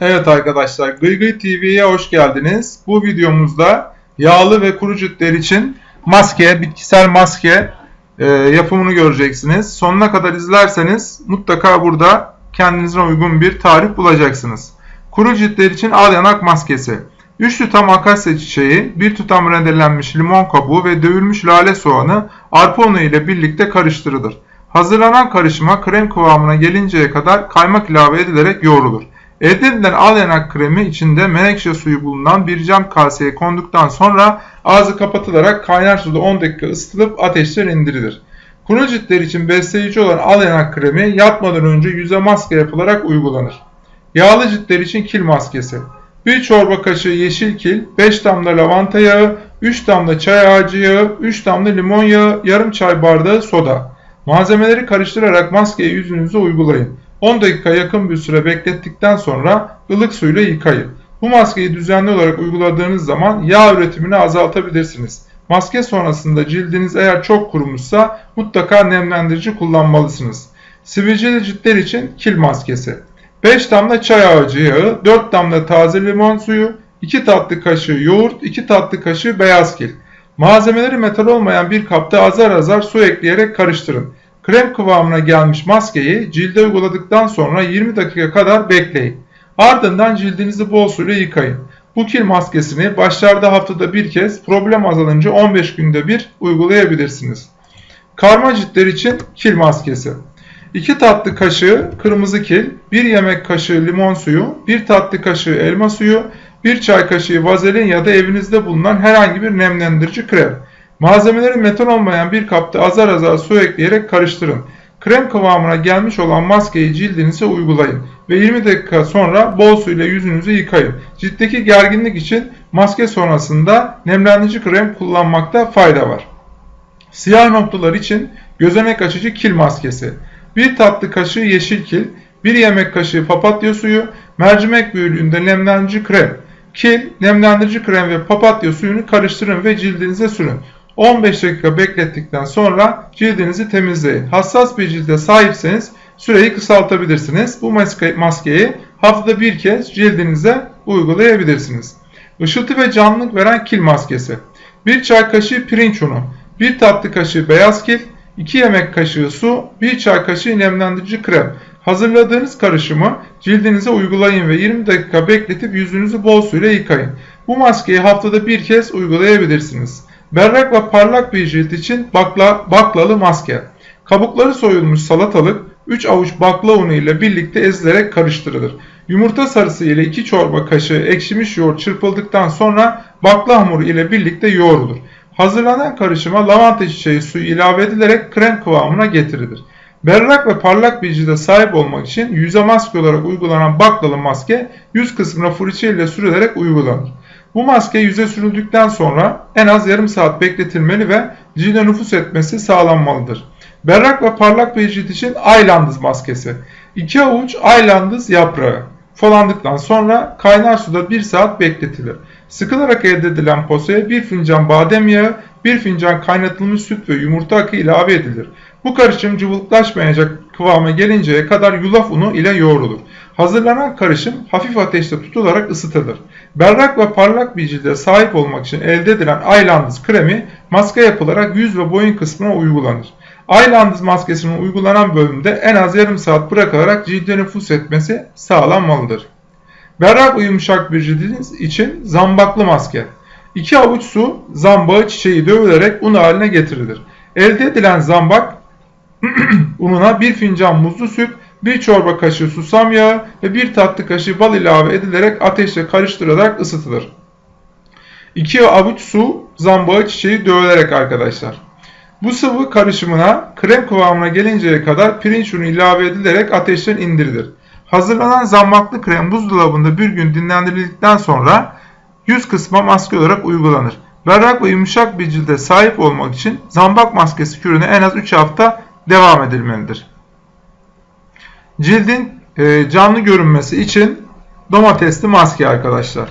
Evet arkadaşlar Gıygıy TV'ye hoş geldiniz. Bu videomuzda yağlı ve kuru ciltler için maske, bitkisel maske e, yapımını göreceksiniz. Sonuna kadar izlerseniz mutlaka burada kendinize uygun bir tarif bulacaksınız. Kuru ciltler için al yanak maskesi. 3 tutam akasya çiçeği, 1 tutam rendelenmiş limon kabuğu ve dövülmüş lale soğanı arpa unu ile birlikte karıştırılır. Hazırlanan karışıma krem kıvamına gelinceye kadar kaymak ilave edilerek yoğrulur. Elde edilen al kremi içinde menekşe suyu bulunan bir cam kaseye konduktan sonra ağzı kapatılarak kaynar suda 10 dakika ısıtılıp ateşten indirilir. Kuru ciltler için besleyici olan al yanak kremi yatmadan önce yüze maske yapılarak uygulanır. Yağlı ciltler için kil maskesi. 1 çorba kaşığı yeşil kil, 5 damla lavanta yağı, 3 damla çay ağacı yağı, 3 damla limon yağı, yarım çay bardağı soda. Malzemeleri karıştırarak maskeyi yüzünüze uygulayın. 10 dakika yakın bir süre beklettikten sonra ılık suyla yıkayın. Bu maskeyi düzenli olarak uyguladığınız zaman yağ üretimini azaltabilirsiniz. Maske sonrasında cildiniz eğer çok kurumuşsa mutlaka nemlendirici kullanmalısınız. Sivilceli ciltler için kil maskesi. 5 damla çay ağacı yağı, 4 damla taze limon suyu, 2 tatlı kaşığı yoğurt, 2 tatlı kaşığı beyaz kil. Malzemeleri metal olmayan bir kapta azar azar su ekleyerek karıştırın. Krem kıvamına gelmiş maskeyi cilde uyguladıktan sonra 20 dakika kadar bekleyin. Ardından cildinizi bol suyla yıkayın. Bu kil maskesini başlarda haftada bir kez, problem azalınca 15 günde bir uygulayabilirsiniz. Karma ciltler için kil maskesi. 2 tatlı kaşığı kırmızı kil, 1 yemek kaşığı limon suyu, 1 tatlı kaşığı elma suyu, 1 çay kaşığı vazelin ya da evinizde bulunan herhangi bir nemlendirici krem. Malzemeleri metal olmayan bir kapta azar azar su ekleyerek karıştırın. Krem kıvamına gelmiş olan maskeyi cildinize uygulayın ve 20 dakika sonra bol su ile yüzünüzü yıkayın. Ciltteki gerginlik için maske sonrasında nemlendirici krem kullanmakta fayda var. Siyah noktalar için gözenek açıcı kil maskesi. 1 tatlı kaşığı yeşil kil, 1 yemek kaşığı papatya suyu, mercimek büyüklüğünde nemlendirici krem. Kil, nemlendirici krem ve papatya suyunu karıştırın ve cildinize sürün. 15 dakika beklettikten sonra cildinizi temizleyin. Hassas bir cilde sahipseniz süreyi kısaltabilirsiniz. Bu maskeyi haftada bir kez cildinize uygulayabilirsiniz. Işıltı ve canlılık veren kil maskesi. 1 çay kaşığı pirinç unu, 1 tatlı kaşığı beyaz kil, 2 yemek kaşığı su, 1 çay kaşığı nemlendirici krem. Hazırladığınız karışımı cildinize uygulayın ve 20 dakika bekletip yüzünüzü bol suyla yıkayın. Bu maskeyi haftada bir kez uygulayabilirsiniz. Berrak ve parlak bir cilt için bakla, baklalı maske. Kabukları soyulmuş salatalık 3 avuç bakla unu ile birlikte ezilerek karıştırılır. Yumurta sarısı ile 2 çorba kaşığı ekşimiş yoğurt çırpıldıktan sonra bakla hamuru ile birlikte yoğrulur. Hazırlanan karışıma lavanta çiçeği suyu ilave edilerek krem kıvamına getirilir. Berrak ve parlak bir cilde sahip olmak için yüze maske olarak uygulanan baklalı maske yüz kısmına fırça ile sürülerek uygulanır. Bu maske yüze sürüldükten sonra en az yarım saat bekletilmeli ve cilde nüfus etmesi sağlanmalıdır. Berrak ve parlak bir cilt için Aylandız maskesi. 2 avuç Aylandız yaprağı. Folandıktan sonra kaynar suda 1 saat bekletilir. Sıkılarak elde edilen posaya 1 fincan badem yağı, 1 fincan kaynatılmış süt ve yumurta akı ilave edilir. Bu karışım cıvıklaşmayacak kıvama gelinceye kadar yulaf unu ile yoğrulur. Hazırlanan karışım hafif ateşte tutularak ısıtılır. Berrak ve parlak bir cilde sahip olmak için elde edilen Aylandız kremi maske yapılarak yüz ve boyun kısmına uygulanır. Aylandız maskesinin uygulanan bölümde en az yarım saat bırakılarak cilde nüfus etmesi sağlanmalıdır. Berrak ve yumuşak bir cildiniz için zambaklı maske. 2 avuç su zambağı çiçeği dövülerek un haline getirilir. Elde edilen zambak ununa 1 fincan muzlu süt, 1 çorba kaşığı susam yağı ve 1 tatlı kaşığı bal ilave edilerek ateşle karıştırılarak ısıtılır. 2 avuç su zambağı çiçeği dövülerek arkadaşlar. Bu sıvı karışımına krem kıvamına gelinceye kadar pirinç unu ilave edilerek ateşten indirilir. Hazırlanan zambaklı krem buzdolabında bir gün dinlendirildikten sonra yüz kısma maske olarak uygulanır. Berrak ve yumuşak bir cilde sahip olmak için zambak maskesi kürüne en az 3 hafta devam edilmelidir. Cildin e, canlı görünmesi için domatesli maske arkadaşlar.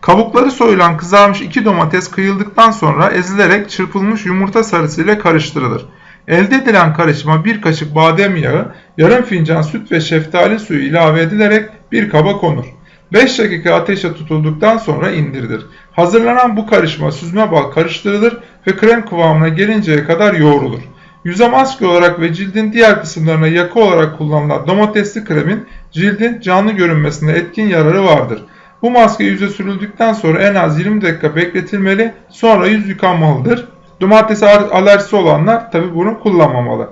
Kabukları soyulan kızarmış iki domates kıyıldıktan sonra ezilerek çırpılmış yumurta sarısı ile karıştırılır. Elde edilen karışıma bir kaşık badem yağı, yarım fincan süt ve şeftali suyu ilave edilerek bir kaba konur. 5 dakika ateşe tutulduktan sonra indirilir. Hazırlanan bu karışma süzme bal karıştırılır ve krem kıvamına gelinceye kadar yoğrulur. Yüze maske olarak ve cildin diğer kısımlarına yakı olarak kullanılan domatesli kremin cildin canlı görünmesinde etkin yararı vardır. Bu maske yüze sürüldükten sonra en az 20 dakika bekletilmeli sonra yüz yıkanmalıdır. Domates alerjisi olanlar tabi bunu kullanmamalı.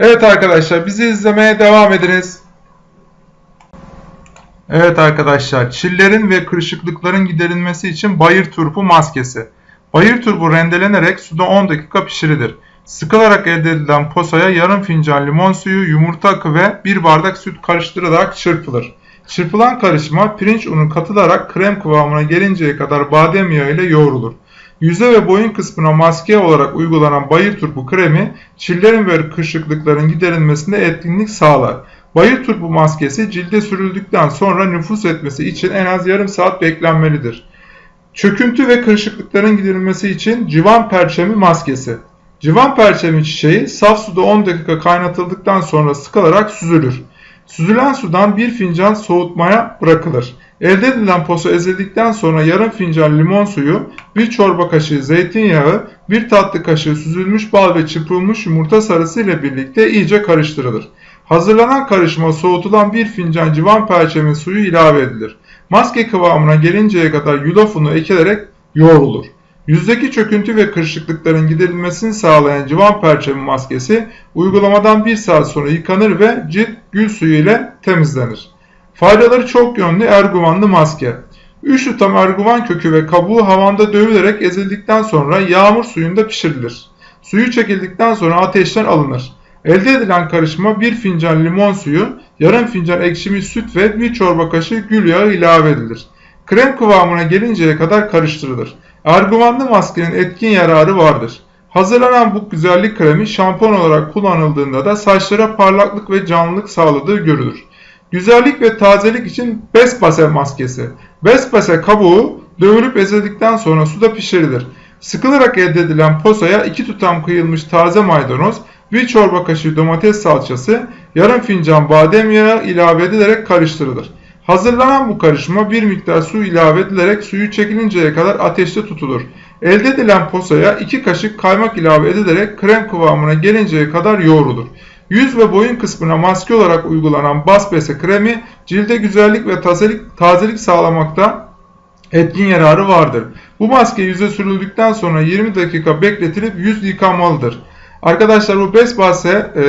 Evet arkadaşlar bizi izlemeye devam ediniz. Evet arkadaşlar çillerin ve kırışıklıkların giderilmesi için bayır turpu maskesi. Bayır turpu rendelenerek suda 10 dakika pişirilir. Sıkılarak elde edilen posaya yarım fincan limon suyu, yumurta akı ve 1 bardak süt karıştırılarak çırpılır. Çırpılan karışıma pirinç unu katılarak krem kıvamına gelinceye kadar badem yağı ile yoğrulur. Yüze ve boyun kısmına maske olarak uygulanan bayır turpu kremi çillerin ve kırışıklıkların giderilmesinde etkinlik sağlar. Bayır turpu maskesi cilde sürüldükten sonra nüfus etmesi için en az yarım saat beklenmelidir. Çöküntü ve kırışıklıkların giderilmesi için civan perçemi maskesi. Civan perçemi çiçeği saf suda 10 dakika kaynatıldıktan sonra sıkılarak süzülür. Süzülen sudan bir fincan soğutmaya bırakılır. Elde edilen posa ezildikten sonra yarım fincan limon suyu, bir çorba kaşığı zeytinyağı, bir tatlı kaşığı süzülmüş bal ve çırpılmış yumurta sarısı ile birlikte iyice karıştırılır. Hazırlanan karışıma soğutulan bir fincan civan perçemi suyu ilave edilir. Maske kıvamına gelinceye kadar yulaf unu ekilerek yoğrulur. Yüzdeki çöküntü ve kırışıklıkların giderilmesini sağlayan civan perçemi maskesi uygulamadan bir saat sonra yıkanır ve cilt gül suyu ile temizlenir. Faydaları çok yönlü erguvanlı maske. 3 tutam erguvan kökü ve kabuğu havanda dövülerek ezildikten sonra yağmur suyunda pişirilir. Suyu çekildikten sonra ateşten alınır. Elde edilen karışıma 1 fincan limon suyu, yarım fincan ekşimiş süt ve 1 çorba kaşığı gül yağı ilave edilir. Krem kıvamına gelinceye kadar karıştırılır. Erguvanlı maskenin etkin yararı vardır. Hazırlanan bu güzellik kremi şampuan olarak kullanıldığında da saçlara parlaklık ve canlılık sağladığı görülür. Güzellik ve tazelik için Bespase maskesi. Bespase kabuğu dövülüp ezildikten sonra suda pişirilir. Sıkılarak elde edilen posaya 2 tutam kıyılmış taze maydanoz, 1 çorba kaşığı domates salçası, yarım fincan badem yağı ilave edilerek karıştırılır. Hazırlanan bu karışıma bir miktar su ilave edilerek suyu çekilinceye kadar ateşte tutulur. Elde edilen posaya 2 kaşık kaymak ilave edilerek krem kıvamına gelinceye kadar yoğrulur. Yüz ve boyun kısmına maske olarak uygulanan bas bese kremi cilde güzellik ve tazelik, tazelik sağlamakta etkin yararı vardır. Bu maske yüze sürüldükten sonra 20 dakika bekletilip yüz yıkanmalıdır. Arkadaşlar bu besbase e,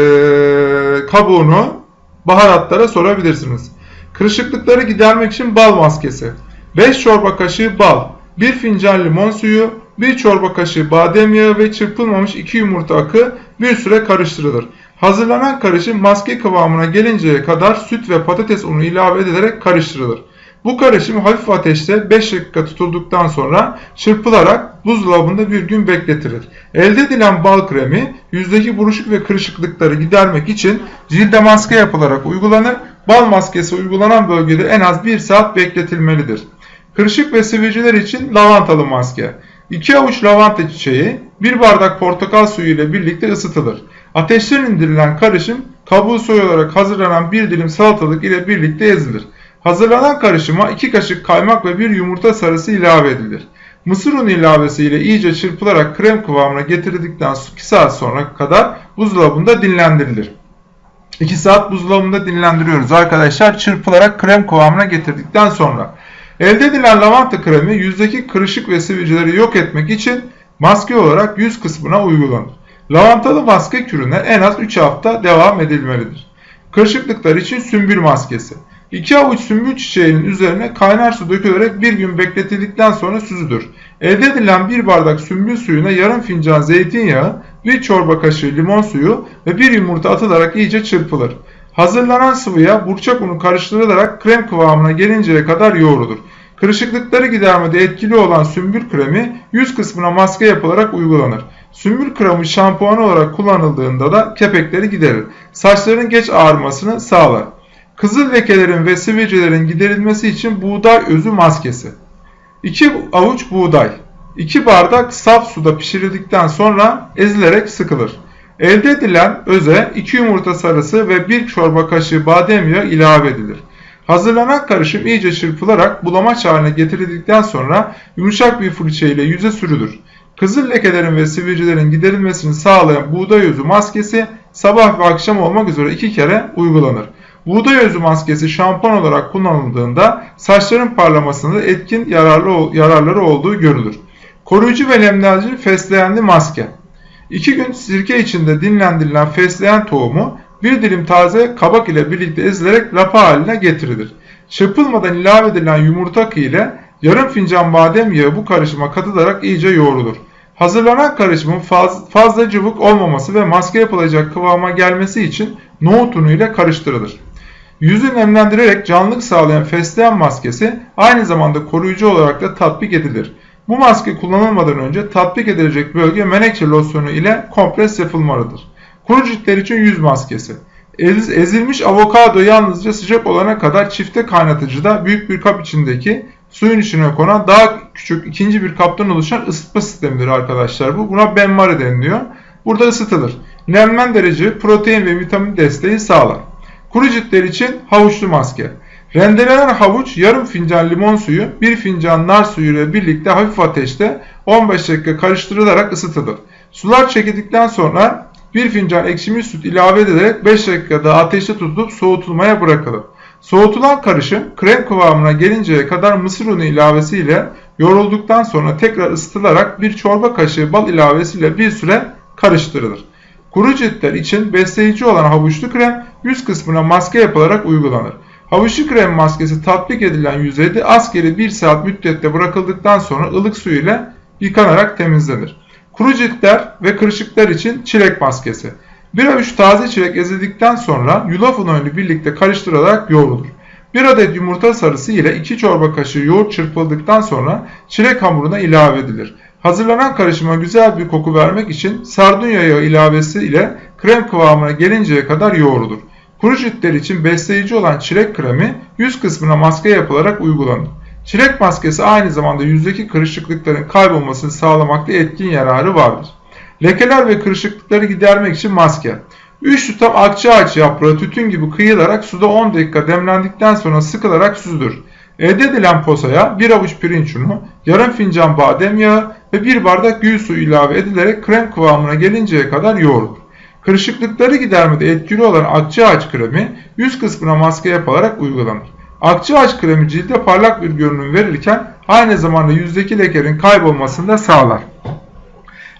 kabuğunu baharatlara sorabilirsiniz. Kırışıklıkları gidermek için bal maskesi. 5 çorba kaşığı bal, 1 fincan limon suyu, 1 çorba kaşığı badem yağı ve çırpılmamış 2 yumurta akı bir süre karıştırılır. Hazırlanan karışım maske kıvamına gelinceye kadar süt ve patates unu ilave edilerek karıştırılır. Bu karışım hafif ateşte 5 dakika tutulduktan sonra çırpılarak buzdolabında bir gün bekletilir. Elde edilen bal kremi yüzdeki buruşuk ve kırışıklıkları gidermek için cilde maske yapılarak uygulanır. Bal maskesi uygulanan bölgede en az 1 saat bekletilmelidir. Kırışık ve sivilceler için lavantalı maske. 2 avuç lavanta çiçeği, 1 bardak portakal suyu ile birlikte ısıtılır. Ateşten indirilen karışım kabuğu soyularak hazırlanan bir dilim salatalık ile birlikte ezilir. Hazırlanan karışıma 2 kaşık kaymak ve 1 yumurta sarısı ilave edilir. Mısır unu ilavesiyle iyice çırpılarak krem kıvamına getirildikten 2 saat sonra kadar buzdolabında dinlendirilir. 2 saat buzdolabında dinlendiriyoruz arkadaşlar çırpılarak krem kıvamına getirdikten sonra. Elde edilen lavanta kremi yüzdeki kırışık ve sivilceleri yok etmek için maske olarak yüz kısmına uygulanır. Lavantalı maske kürüne en az 3 hafta devam edilmelidir. Kırışıklıklar için sümbül maskesi. 2 avuç sümbül çiçeğinin üzerine kaynar su dökülerek bir gün bekletildikten sonra süzülür. Elde edilen bir bardak sümbül suyuna yarım fincan zeytinyağı, bir çorba kaşığı limon suyu ve bir yumurta atılarak iyice çırpılır. Hazırlanan sıvıya burçak unu karıştırılarak krem kıvamına gelinceye kadar yoğrulur. Kırışıklıkları gidermede etkili olan sümbül kremi yüz kısmına maske yapılarak uygulanır. Sümbül kremi şampuan olarak kullanıldığında da kepekleri giderir. Saçların geç ağarmasını sağlar. Kızıl lekelerin ve sivilcelerin giderilmesi için buğday özü maskesi. 2 avuç buğday, 2 bardak saf suda pişirildikten sonra ezilerek sıkılır. Elde edilen öze 2 yumurta sarısı ve 1 çorba kaşığı badem yağı ilave edilir. Hazırlanan karışım iyice çırpılarak bulamaç haline getirildikten sonra yumuşak bir fırça ile yüze sürülür. Kızıl lekelerin ve sivilcelerin giderilmesini sağlayan buğday özü maskesi sabah ve akşam olmak üzere iki kere uygulanır. Buğday özü maskesi şampuan olarak kullanıldığında saçların parlamasında etkin yararlı, yararları olduğu görülür. Koruyucu ve nemlendirici fesleğenli maske. 2 gün sirke içinde dinlendirilen fesleğen tohumu bir dilim taze kabak ile birlikte ezilerek lapa haline getirilir. Çırpılmadan ilave edilen yumurta kığı ile yarım fincan badem yağı bu karışıma katılarak iyice yoğrulur. Hazırlanan karışımın faz, fazla cıvık olmaması ve maske yapılacak kıvama gelmesi için nohut unu ile karıştırılır. Yüzü nemlendirerek canlılık sağlayan fesleğen maskesi aynı zamanda koruyucu olarak da tatbik edilir. Bu maske kullanılmadan önce tatbik edilecek bölge menekşe losyonu ile kompres yapılmalıdır. Kuru ciltler için yüz maskesi. Ez, ezilmiş avokado yalnızca sıcak olana kadar çifte kaynatıcıda büyük bir kap içindeki suyun içine konan daha küçük ikinci bir kaptan oluşan ısıtma sistemidir arkadaşlar. Bu buna benmari deniliyor. Burada ısıtılır. Nemlendirici, protein ve vitamin desteği sağlar. Kuru ciltler için havuçlu maske. Rendelenen havuç yarım fincan limon suyu, bir fincan nar suyu ile birlikte hafif ateşte 15 dakika karıştırılarak ısıtılır. Sular çekildikten sonra bir fincan ekşimiş süt ilave edilerek 5 dakikada ateşte tutulup soğutulmaya bırakılır. Soğutulan karışım krem kıvamına gelinceye kadar mısır unu ilavesiyle yoğrulduktan sonra tekrar ısıtılarak bir çorba kaşığı bal ilavesiyle bir süre karıştırılır. Kuru ciltler için besleyici olan havuçlu krem yüz kısmına maske yapılarak uygulanır. Havuçlu krem maskesi tatbik edilen yüzeyde askeri 1 saat müddette bırakıldıktan sonra ılık su ile yıkanarak temizlenir. Kuru ciltler ve kırışıklar için çilek maskesi. Bir avuç taze çilek ezildikten sonra yulaf unuyla birlikte karıştırılarak yoğrulur. Bir adet yumurta sarısı ile 2 çorba kaşığı yoğurt çırpıldıktan sonra çilek hamuruna ilave edilir. Hazırlanan karışıma güzel bir koku vermek için sardunya yağı ilavesi ile krem kıvamına gelinceye kadar yoğrulur. Kuru ciltler için besleyici olan çilek kremi yüz kısmına maske yapılarak uygulanır. Çilek maskesi aynı zamanda yüzdeki kırışıklıkların kaybolmasını sağlamakta etkin yararı vardır. Lekeler ve kırışıklıkları gidermek için maske. 3 tutam akçaağaç yaprağı tütün gibi kıyılarak suda 10 dakika demlendikten sonra sıkılarak süzülür. Elde edilen posaya 1 avuç pirinç unu, yarım fincan badem yağı ve 1 bardak gül suyu ilave edilerek krem kıvamına gelinceye kadar yoğrulur. Kırışıklıkları gidermede etkili olan akçaağaç kremi yüz kısmına maske yapılarak uygulanır. Akçaağaç kremi cilde parlak bir görünüm verirken aynı zamanda yüzdeki lekenin kaybolmasını da sağlar.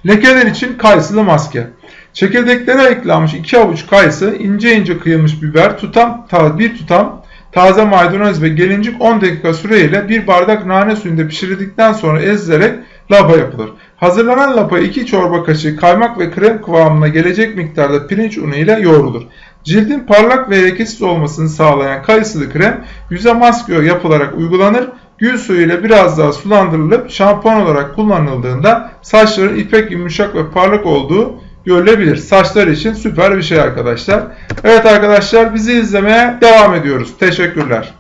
Lekeler için kayısılı maske. Çekirdeklere eklenmiş 2 avuç kayısı, ince ince kıyılmış biber, tutam, bir tutam taze maydanoz ve gelincik 10 dakika süreyle bir bardak nane suyunda pişirildikten sonra ezilerek lapa yapılır. Hazırlanan lapa 2 çorba kaşığı kaymak ve krem kıvamına gelecek miktarda pirinç unu ile yoğrulur. Cildin parlak ve lekesiz olmasını sağlayan kayısılı krem yüze maske yapılarak uygulanır. Gül suyu ile biraz daha sulandırılıp şampuan olarak kullanıldığında saçların ipek yumuşak ve parlak olduğu görülebilir. Saçlar için süper bir şey arkadaşlar. Evet arkadaşlar bizi izlemeye devam ediyoruz. Teşekkürler.